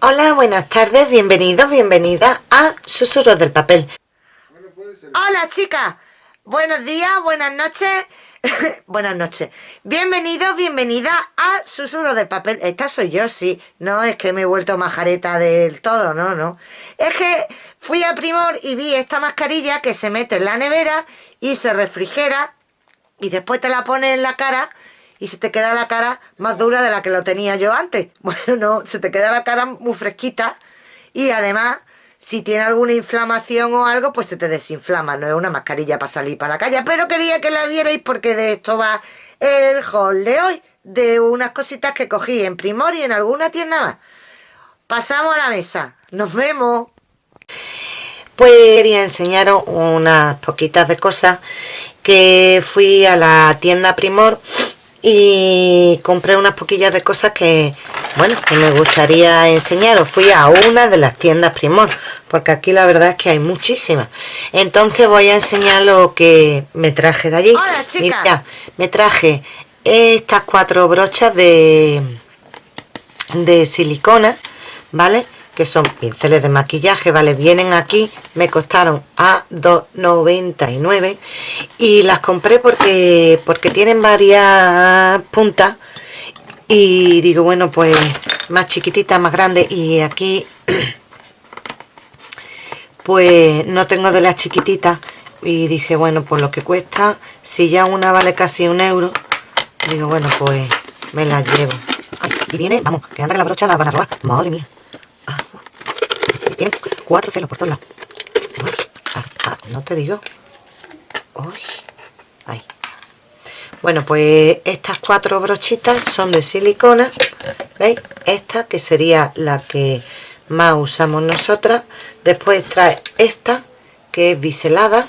Hola, buenas tardes, bienvenidos, bienvenidas a Susurros del Papel. Hola chicas, buenos días, buenas noches, buenas noches. Bienvenidos, bienvenidas a Susurros del Papel. Esta soy yo, sí, no es que me he vuelto majareta del todo, no, no. Es que fui a Primor y vi esta mascarilla que se mete en la nevera y se refrigera y después te la pones en la cara y se te queda la cara más dura de la que lo tenía yo antes. Bueno, no, se te queda la cara muy fresquita y además si tiene alguna inflamación o algo, pues se te desinflama. No es una mascarilla para salir para la calle, pero quería que la vierais porque de esto va el haul de hoy, de unas cositas que cogí en Primor y en alguna tienda más. Pasamos a la mesa. Nos vemos. Pues quería enseñaros unas poquitas de cosas que fui a la tienda Primor y compré unas poquillas de cosas que, bueno, que me gustaría enseñaros. Fui a una de las tiendas Primor, porque aquí la verdad es que hay muchísimas. Entonces voy a enseñar lo que me traje de allí. Hola, me traje estas cuatro brochas de, de silicona, ¿vale? Que son pinceles de maquillaje, ¿vale? Vienen aquí, me costaron a 2,99 y las compré porque, porque tienen varias puntas y digo, bueno, pues más chiquititas, más grandes y aquí pues no tengo de las chiquititas y dije, bueno, por lo que cuesta, si ya una vale casi un euro, digo, bueno, pues me la llevo. y viene, vamos, que anda la brocha la van a robar, madre mía tiene cuatro celos por todos lados. Ah, ah, no te digo. Uy. Bueno, pues estas cuatro brochitas son de silicona. ¿Veis? Esta que sería la que más usamos nosotras. Después trae esta que es biselada.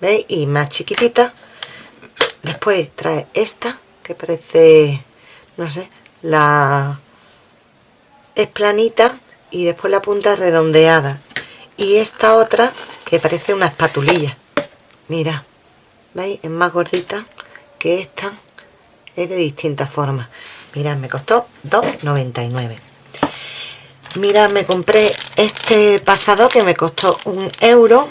¿Veis? Y más chiquitita. Después trae esta que parece, no sé, la... Es planita y después la punta redondeada. Y esta otra que parece una espatulilla. Mira veis es más gordita que esta. Es de distintas formas. Mirad me costó 2,99 mirad me compré este pasado que me costó un euro.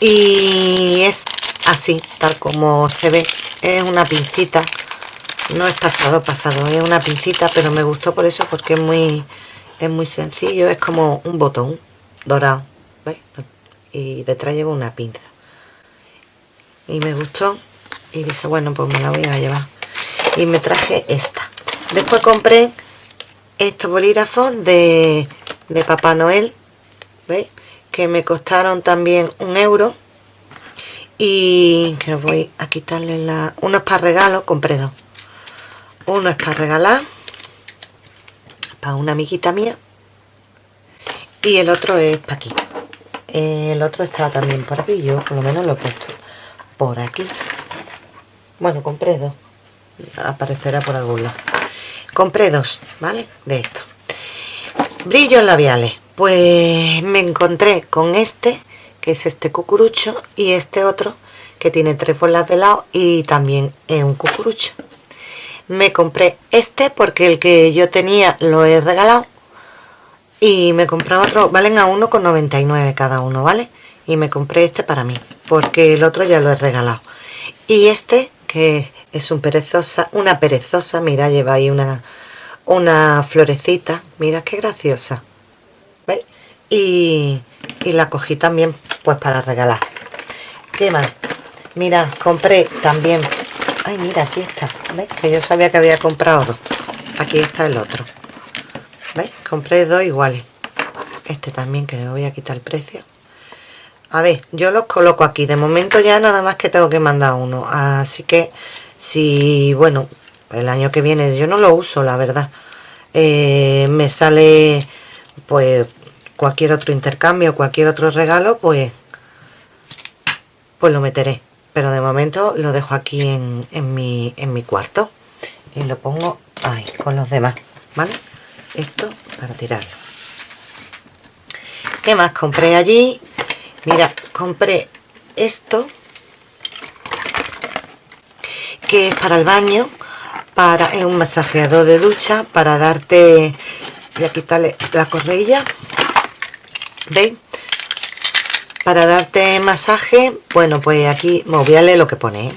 Y es así tal como se ve. Es una pincita no es pasado pasado es una pincita pero me gustó por eso porque es muy es muy sencillo es como un botón dorado ¿veis? y detrás llevo una pinza. Y me gustó y dije bueno pues me la voy a llevar y me traje esta. Después compré estos bolígrafos de, de Papá Noel ¿veis? que me costaron también un euro. Y que voy a quitarle la unos para regalo compré dos uno es para regalar para una amiguita mía y el otro es para aquí. El otro estaba también por aquí yo por lo menos lo he puesto por aquí. Bueno compré dos. Aparecerá por algún lado. Compré dos vale de esto brillos labiales. Pues me encontré con este que es este cucurucho y este otro que tiene tres bolas de lado y también es un cucurucho me compré este porque el que yo tenía lo he regalado y me compré otro, valen a 1,99 cada uno, ¿vale? Y me compré este para mí, porque el otro ya lo he regalado. Y este, que es un perezosa, una perezosa, mira, lleva ahí una, una florecita, mira qué graciosa. ¿Veis? Y, y la cogí también pues para regalar. ¿Qué más? Mira, compré también Ay, mira, aquí está. ¿Veis? Que yo sabía que había comprado dos. Aquí está el otro. ¿Veis? Compré dos iguales. Este también, que le voy a quitar el precio. A ver, yo los coloco aquí. De momento ya nada más que tengo que mandar uno. Así que, si, bueno, el año que viene yo no lo uso, la verdad. Eh, me sale, pues, cualquier otro intercambio, cualquier otro regalo, pues, pues lo meteré pero de momento lo dejo aquí en, mi, en mi cuarto y lo pongo ahí con los demás vale esto para tirarlo. ¿qué más compré allí? mira compré esto que es para el baño para es un masajeador de ducha para darte voy a quitarle la correilla veis para darte masaje bueno pues aquí me lo que pone ¿eh?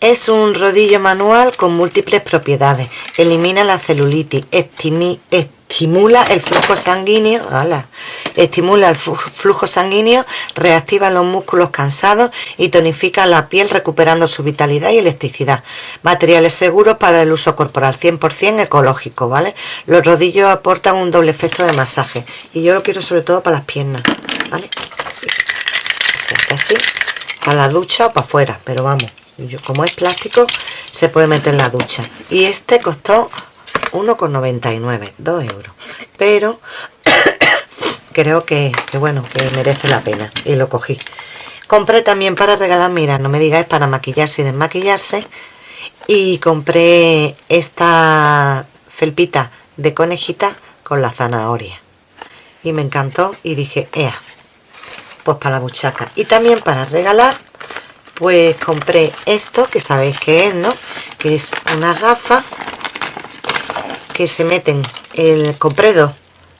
Es un rodillo manual con múltiples propiedades. Elimina la celulitis, estimula el flujo sanguíneo, estimula el flujo sanguíneo, reactiva los músculos cansados y tonifica la piel recuperando su vitalidad y elasticidad. Materiales seguros para el uso corporal, 100% ecológico, ¿vale? Los rodillos aportan un doble efecto de masaje y yo lo quiero sobre todo para las piernas, ¿vale? Así, para la ducha o para afuera, pero vamos como es plástico se puede meter en la ducha y este costó 1,99 2 euros. Pero creo que, bueno que merece la pena y lo cogí. Compré también para regalar mira no me digáis para maquillarse y desmaquillarse. Y compré esta felpita de conejita con la zanahoria. Y me encantó y dije ea pues para la buchaca y también para regalar pues compré esto que sabéis que es no que es una gafa que se meten el compré dos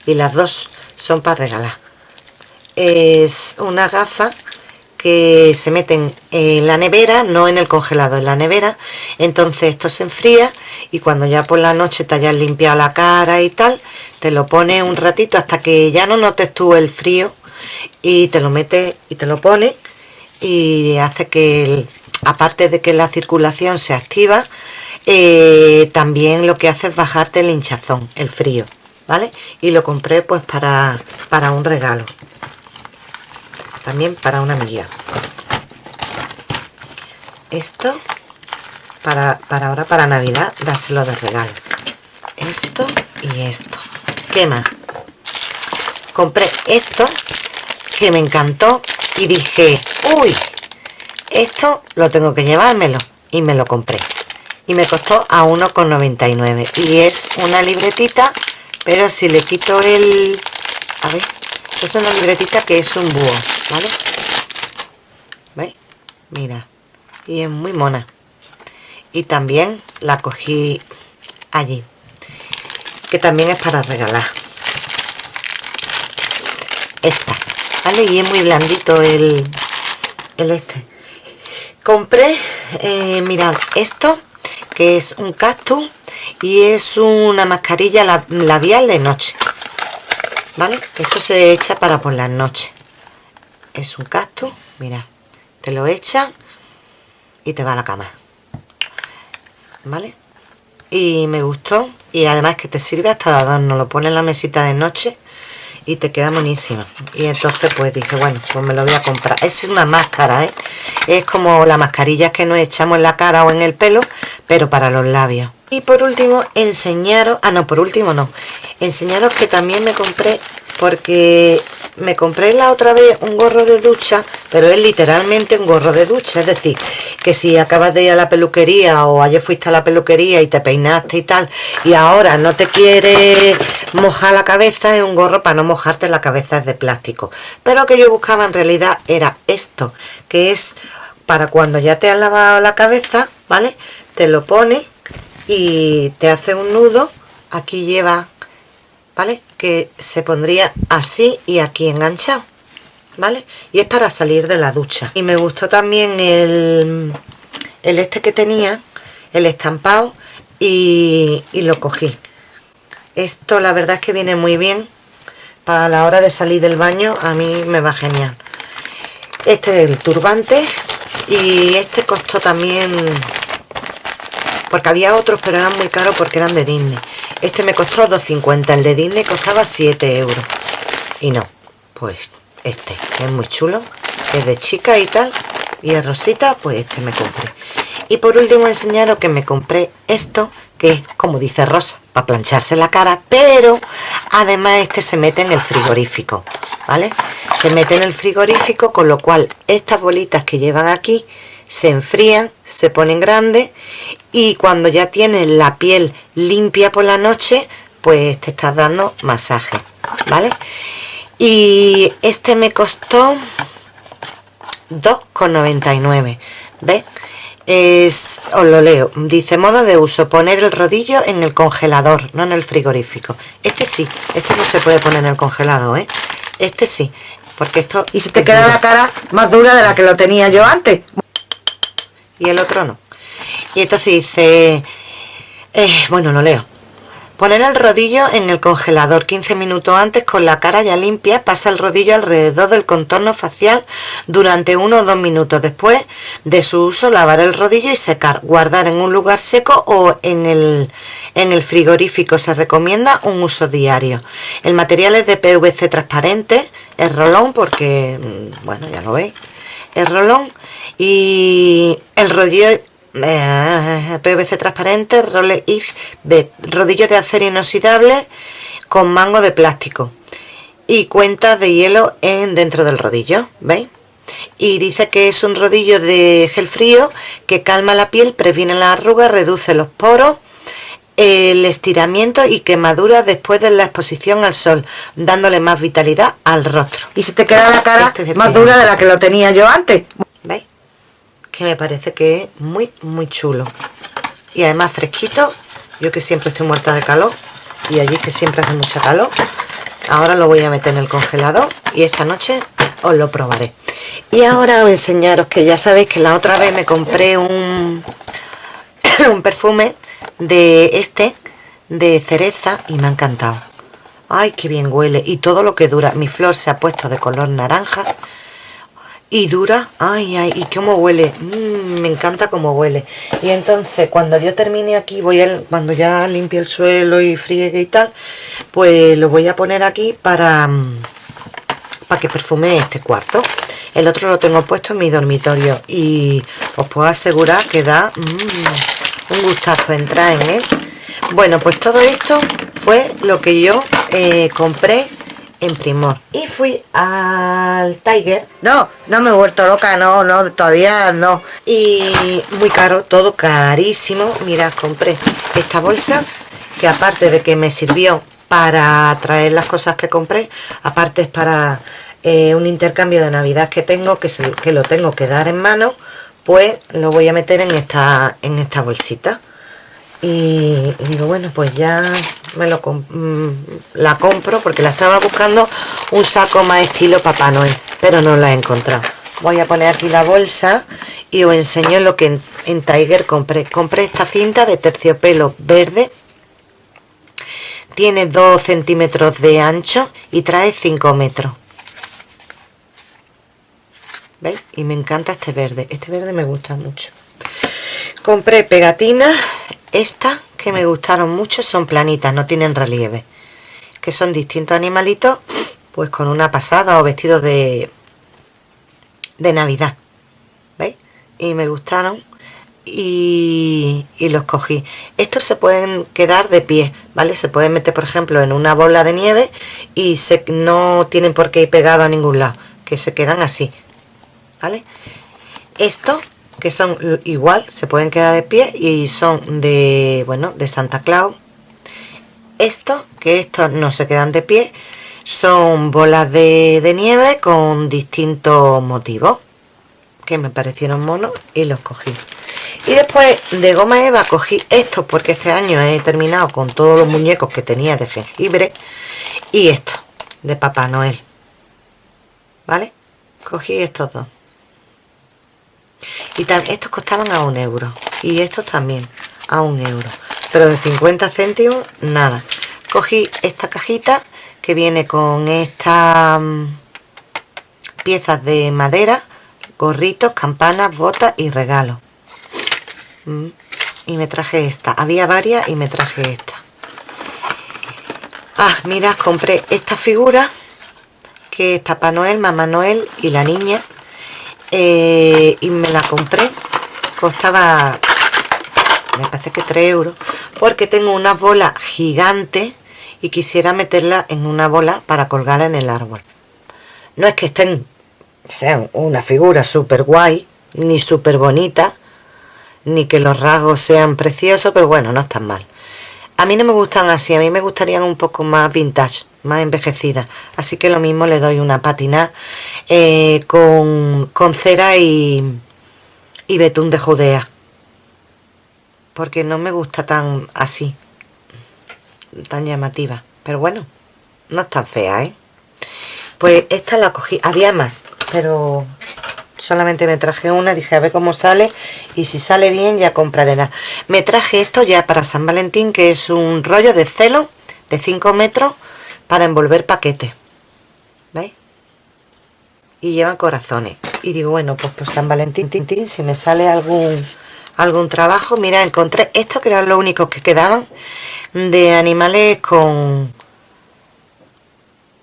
y las dos son para regalar es una gafa que se meten en la nevera, no en el congelado, en la nevera. Entonces esto se enfría y cuando ya por la noche te hayas limpiado la cara y tal, te lo pones un ratito hasta que ya no notes tú el frío y te lo metes y te lo pones y hace que, aparte de que la circulación se activa, eh, también lo que hace es bajarte el hinchazón, el frío, ¿vale? Y lo compré pues para, para un regalo. También para una amiga. Esto, para, para ahora, para Navidad, dárselo de regalo. Esto y esto. ¿Qué más? Compré esto, que me encantó, y dije, uy, esto lo tengo que llevármelo y me lo compré y me costó a 1,99 y es una libretita pero si le quito el a ver es una libretita que es un búho ¿vale? ¿veis? mira y es muy mona. Y también la cogí allí que también es para regalar. Esta y es muy blandito el, el este. Compré eh, mirad esto que es un cactus y es una mascarilla labial de noche vale esto se echa para por las noches. Es un cactus mira te lo echan y te va a la cama vale y me gustó y además que te sirve hasta de adorno lo pone en la mesita de noche y te queda buenísima. Y entonces pues dije bueno pues me lo voy a comprar. Es una máscara ¿eh? es como las mascarillas que nos echamos en la cara o en el pelo pero para los labios. Y por último enseñaros ah no por último no. Enseñaros que también me compré porque me compré la otra vez un gorro de ducha pero es literalmente un gorro de ducha. Es decir que si acabas de ir a la peluquería o ayer fuiste a la peluquería y te peinaste y tal y ahora no te quieres mojar la cabeza es un gorro para no mojarte la cabeza es de plástico. Pero lo que yo buscaba en realidad era esto que es para cuando ya te has lavado la cabeza vale te lo pones y te hace un nudo. Aquí lleva ¿vale? Que se pondría así y aquí enganchado, ¿vale? Y es para salir de la ducha. Y me gustó también el, el este que tenía, el estampado, y, y lo cogí. Esto la verdad es que viene muy bien para la hora de salir del baño, a mí me va genial. Este es el turbante y este costó también porque había otros pero eran muy caros porque eran de Disney este me costó 2,50 el de Disney costaba 7 euros. Y no pues este es muy chulo es de chica y tal y es rosita pues este me compré. Y por último enseñaros que me compré esto que es como dice rosa para plancharse la cara pero además este se mete en el frigorífico vale se mete en el frigorífico con lo cual estas bolitas que llevan aquí se enfrían, se ponen grandes y cuando ya tienes la piel limpia por la noche, pues te estás dando masaje, ¿vale? Y este me costó 2,99, ¿ves? es, os lo leo, dice modo de uso, poner el rodillo en el congelador, no en el frigorífico. Este sí, este no se puede poner en el congelador, ¿eh? Este sí, porque esto... Y se te queda la cara más dura de la que lo tenía yo antes. Y el otro no. Y entonces dice, eh, bueno, lo leo. Poner el rodillo en el congelador 15 minutos antes con la cara ya limpia. Pasa el rodillo alrededor del contorno facial durante uno o dos minutos. Después de su uso, lavar el rodillo y secar. Guardar en un lugar seco o en el, en el frigorífico. Se recomienda un uso diario. El material es de PVC transparente. Es rolón porque, mm, bueno, ya lo veis. Es rolón. Y el rodillo eh, PVC transparente, Rolex rodillo de acero inoxidable con mango de plástico y cuentas de hielo en dentro del rodillo, ¿veis? Y dice que es un rodillo de gel frío que calma la piel, previene las arrugas, reduce los poros, el estiramiento y quemadura después de la exposición al sol, dándole más vitalidad al rostro. Y se te queda la cara este más dura de la que lo tenía yo antes. ¿Veis? que me parece que es muy muy chulo y además fresquito yo que siempre estoy muerta de calor y allí que siempre hace mucha calor ahora lo voy a meter en el congelador y esta noche os lo probaré y ahora a enseñaros que ya sabéis que la otra vez me compré un un perfume de este de cereza y me ha encantado. Ay qué bien huele. Y todo lo que dura. Mi flor se ha puesto de color naranja y dura, ay, ay, y cómo huele, mm, me encanta cómo huele. Y entonces cuando yo termine aquí, voy a, cuando ya limpie el suelo y friegue y tal, pues lo voy a poner aquí para, mm, para que perfume este cuarto. El otro lo tengo puesto en mi dormitorio y os puedo asegurar que da mm, un gustazo entrar en él. Bueno, pues todo esto fue lo que yo eh, compré en Primor. Y fui al Tiger. No, no me he vuelto loca, no, no, todavía no. Y muy caro, todo carísimo. Mira, compré esta bolsa que aparte de que me sirvió para traer las cosas que compré, aparte es para eh, un intercambio de Navidad que tengo, que, que lo tengo que dar en mano, pues lo voy a meter en esta, en esta bolsita. Y, digo bueno pues ya me lo mm, la compro porque la estaba buscando un saco más estilo Papá Noel pero no la he encontrado. Voy a poner aquí la bolsa y os enseño lo que en, Tiger compré. Compré esta cinta de terciopelo verde. Tiene 2 centímetros de ancho y trae 5 metros ¿veis? y me encanta este verde este verde me gusta mucho compré pegatinas estas que me gustaron mucho son planitas, no tienen relieve. Que son distintos animalitos, pues con una pasada o vestidos de, de Navidad. ¿Veis? Y me gustaron y, los cogí. Estos se pueden quedar de pie, ¿vale? Se pueden meter, por ejemplo, en una bola de nieve y se, no tienen por qué ir pegado a ningún lado, que se quedan así, ¿vale? Estos que son igual, se pueden quedar de pie y son de, bueno, de Santa Claus. Estos, que estos no se quedan de pie, son bolas de, nieve con distintos motivos que me parecieron monos y los cogí. Y después de goma eva cogí estos porque este año he terminado con todos los muñecos que tenía de jengibre y estos de Papá Noel. ¿Vale? Cogí estos dos y estos costaban a un euro. Y estos también a un euro. Pero de 50 céntimos nada. Cogí esta cajita que viene con estas mm, piezas de madera gorritos, campanas, botas y regalos. Mm, y me traje esta. Había varias y me traje esta. Ah, mira, compré esta figura que es Papá Noel, Mamá Noel y la niña eh, y me la compré. Costaba me parece que 3 euros. Porque tengo una bola gigante y quisiera meterla en una bola para colgarla en el árbol. No es que estén sean una figura súper guay ni súper bonita ni que los rasgos sean preciosos pero bueno, no están mal. A mí no me gustan así, a mí me gustarían un poco más vintage más envejecida. Así que lo mismo le doy una patina eh, con, cera y, y betún de Judea. Porque no me gusta tan así tan llamativa. Pero bueno no es tan fea ¿eh? pues esta la cogí había más pero solamente me traje una dije a ver cómo sale y si sale bien ya compraré la me traje esto ya para San Valentín que es un rollo de celo de 5 metros para envolver paquetes ¿veis? y lleva corazones y digo bueno pues por San Valentín si me sale algún algún trabajo mira encontré esto que eran los únicos que quedaban de animales con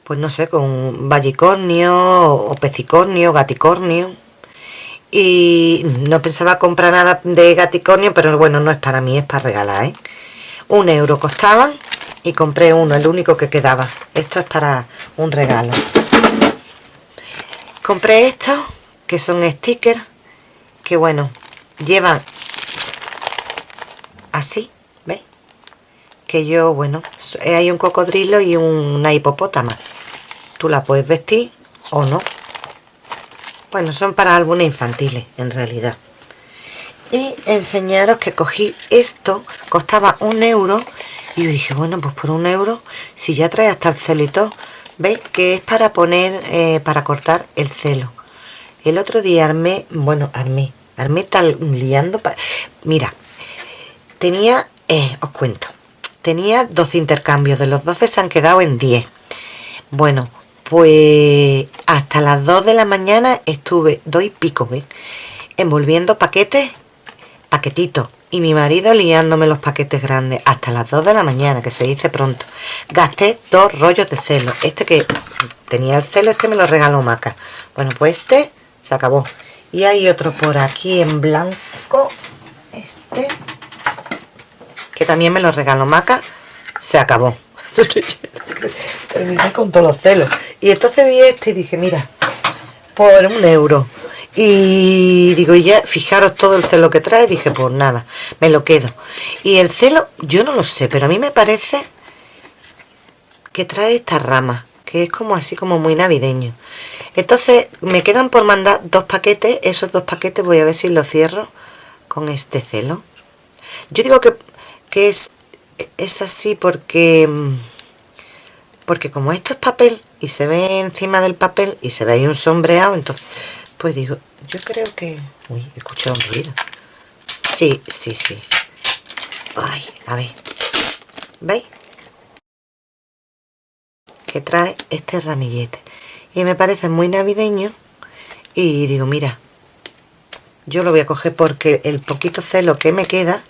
pues no sé con vallicornio o pecicornio gaticornio y no pensaba comprar nada de gaticornio pero bueno no es para mí es para regalar ¿eh? un euro costaban y compré uno el único que quedaba. Esto es para un regalo. Compré estos que son stickers que bueno llevan así ¿veis? que yo bueno hay un cocodrilo y una hipopótama. Tú la puedes vestir o no. Bueno son para álbumes infantiles en realidad. Y enseñaros que cogí esto costaba un euro y yo dije bueno pues por un euro si ya trae hasta el celito veis que es para poner eh, para cortar el celo. El otro día armé bueno armé armé tal liando mira tenía eh, os cuento tenía 12 intercambios de los 12 se han quedado en 10 bueno pues hasta las 2 de la mañana estuve dos y pico ¿ves? envolviendo paquetes paquetitos y mi marido liándome los paquetes grandes hasta las 2 de la mañana que se dice pronto. Gasté dos rollos de celo. Este que tenía el celo este me lo regaló Maca. Bueno pues este se acabó. Y hay otro por aquí en blanco. Este que también me lo regaló Maca. Se acabó. Terminé con todos los celos. Y entonces vi este y dije mira por un euro y digo ya fijaros todo el celo que trae dije pues nada me lo quedo y el celo yo no lo sé pero a mí me parece que trae esta rama que es como así como muy navideño. Entonces me quedan por mandar dos paquetes. Esos dos paquetes voy a ver si los cierro con este celo. Yo digo que, que es, es así porque porque como esto es papel y se ve encima del papel y se ve ahí un sombreado entonces pues digo yo creo que uy he escuchado un ruido. Sí sí sí. Ay a ver. Veis que trae este ramillete. Y me parece muy navideño. Y digo mira yo lo voy a coger porque el poquito celo que me queda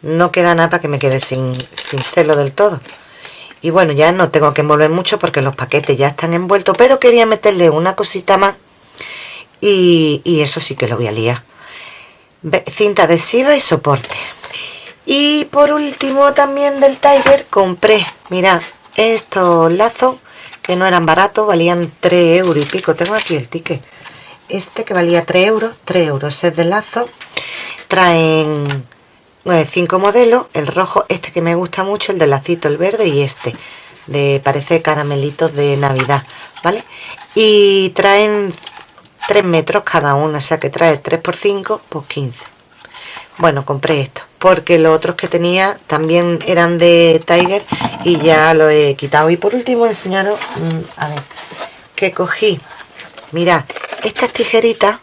no queda nada para que me quede sin, sin celo del todo. Y bueno ya no tengo que envolver mucho porque los paquetes ya están envueltos pero quería meterle una cosita más y, eso sí que lo voy a liar. Cinta adhesiva y soporte. Y por último también del Tiger compré mira estos lazos que no eran baratos valían 3 euros y pico. Tengo aquí el ticket. Este que valía 3 euros 3 euros. Es de lazo. Traen cinco modelos. El rojo este que me gusta mucho el de lacito el verde y este de parece caramelitos de navidad vale y traen 3 metros cada uno o sea que trae 3 por 5 pues 15 bueno compré esto porque los otros que tenía también eran de Tiger y ya lo he quitado. Y por último enseñaros mm, a ver que cogí. Mirad estas tijeritas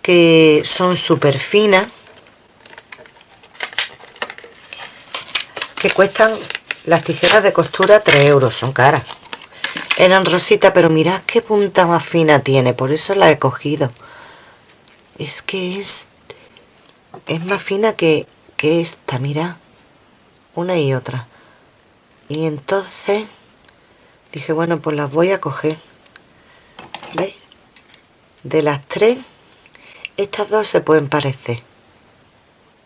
que son súper finas que cuestan las tijeras de costura 3 euros, son caras. Eran rositas, pero mirad qué punta más fina tiene, por eso la he cogido. Es que es, es más fina que, que esta, mirad. Una y otra. Y entonces dije, bueno, pues las voy a coger. ¿Veis? De las tres, estas dos se pueden parecer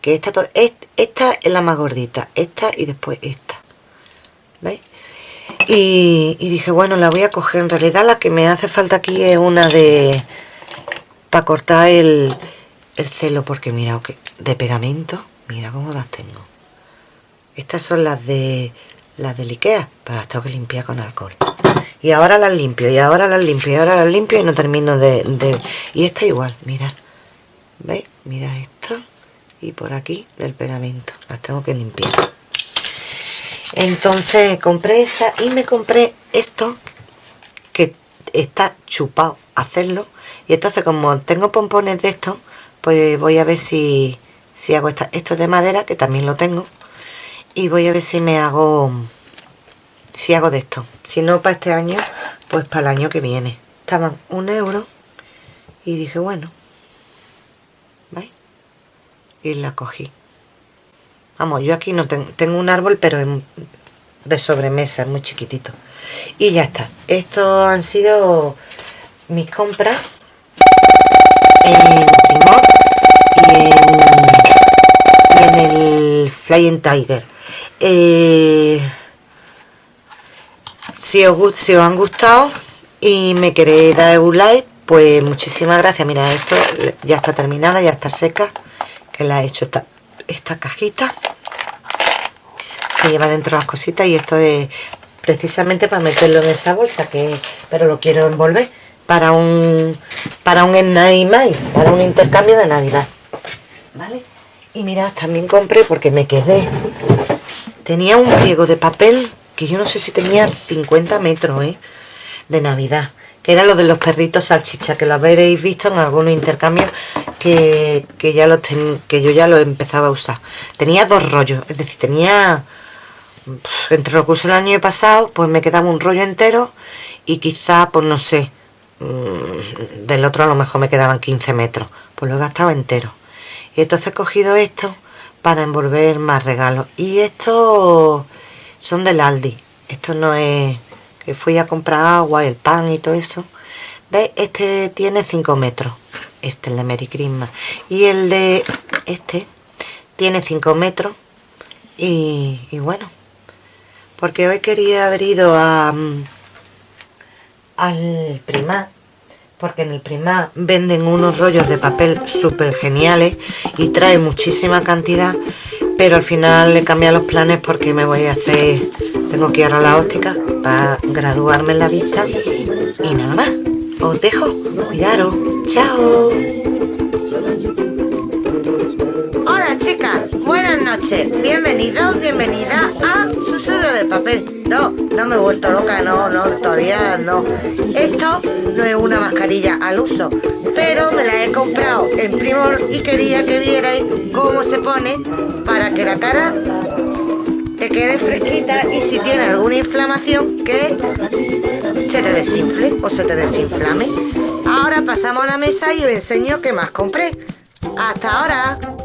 que esta, esta es la más gordita esta y después esta ¿veis? Y, dije bueno la voy a coger en realidad la que me hace falta aquí es una de para cortar el, el celo porque mira que de pegamento mira cómo las tengo. Estas son las de las de Ikea pero las tengo que limpiar con alcohol. Y ahora las limpio y ahora las limpio y ahora las limpio y no termino de, de... y esta igual mira. ¿veis? mira esto y por aquí del pegamento las tengo que limpiar entonces compré esa y me compré esto que está chupado hacerlo. Y entonces como tengo pompones de esto pues voy a ver si, si hago esta, esto es de madera que también lo tengo y voy a ver si me hago si hago de esto. Si no para este año pues para el año que viene. Estaban un euro y dije bueno ¿veis? y la cogí vamos yo aquí no tengo, tengo un árbol pero de sobremesa muy chiquitito. Y ya está. Estos han sido mis compras en Primor y en, el Flying Tiger. Eh, si, os, si os han gustado y me queréis dar un like pues muchísimas gracias. Mira esto ya está terminada ya está seca que la he hecho esta, esta cajita. Que lleva dentro las cositas y esto es precisamente para meterlo en esa bolsa que pero lo quiero envolver para un para un night para un intercambio de navidad. Vale y mirad también compré porque me quedé. Tenía un pliego de papel que yo no sé si tenía 50 metros ¿eh? de navidad que era lo de los perritos salchicha que lo habréis visto en algunos intercambios que, ya lo que yo ya lo empezaba a usar. Tenía dos rollos es decir tenía entre lo que usé el año pasado pues me quedaba un rollo entero y quizá pues no sé mm, del otro a lo mejor me quedaban 15 metros pues lo he gastado entero. Y entonces he cogido esto para envolver más regalos. Y estos son del Aldi esto no es que fui a comprar agua el pan y todo eso ¿Veis? Este tiene 5 metros. Este, el de Merry Christmas. Y el de este tiene 5 metros. Y, bueno, porque hoy quería haber ido a, mm, al primar porque en el primar venden unos rollos de papel súper geniales y trae muchísima cantidad pero al final le cambié los planes porque me voy a hacer tengo que ir a la óptica graduarme en la vista. Y nada más. Os dejo. Cuidaros. Chao. Chicas, buenas noches, bienvenidos, bienvenida a Susurro del Papel. No, no me he vuelto loca, no, no, todavía no. Esto no es una mascarilla al uso, pero me la he comprado en Primor y quería que vierais cómo se pone para que la cara te quede fresquita y si tiene alguna inflamación que se te desinfle o se te desinflame. Ahora pasamos a la mesa y os enseño qué más compré. ¡Hasta ahora!